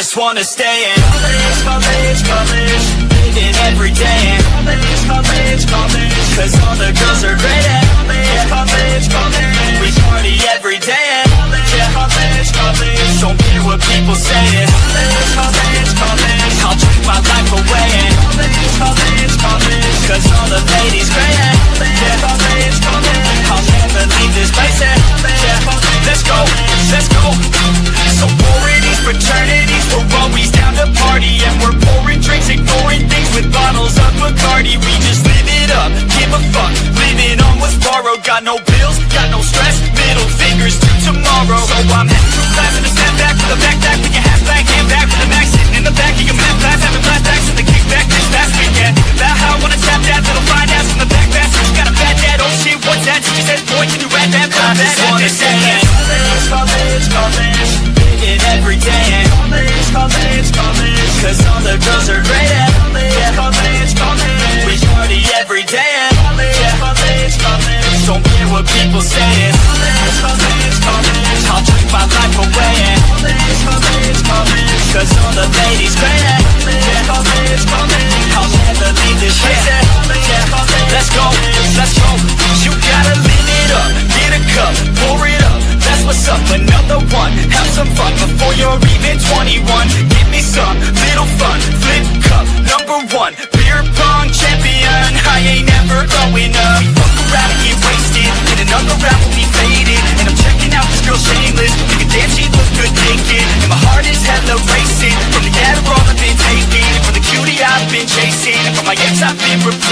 just wanna stay in. Every day no bills, got no stress. Middle fingers to tomorrow. So I'm heading to class in a snapback With a backpack, with your half back Hand back with a max Sitting in the back of your math class. Having flashbacks in the kickback This past weekend. About how I wanna tap that Little fine ass from the back passage Got a fat dad, oh shit, what's that? She said, boy, can you rap that? I just wanna up, another one. Have some fun before you're even 21 Give me some little fun. Flip cup, number one. Beer pong champion. I ain't never growing up. Fuck around and get wasted. And another round will be faded. And I'm checking out this girl shameless. Thinking damn she look good naked. And my heart is hella racing. From the Adderall I've been taking. From the cutie I've been chasing. And from my ex I've been replacing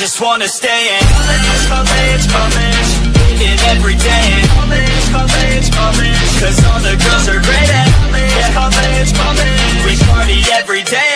just wanna stay in. College, college, college Living every day. In College, college, college Cause all the girls are great at College, college, college We party every day